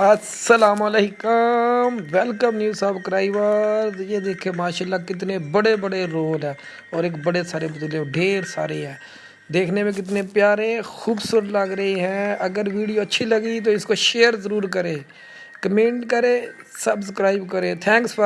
السلام علیکم، welcome new subscriber یہ دیکھیں، ماشاءاللہ کتنے بڑے بڑے رول ہیں اور ایک بڑے سارے بدلے ڈھیر سارے ہیں۔ دیکھنے میں کتنے پیارے، خوبصورت لگ رہے ہیں۔ اگر ویڈیو اچھی لگی تو اس کو شیئر ضرور کریں، کمنٹ کریں، سبسکرائب کریں۔ Thanks for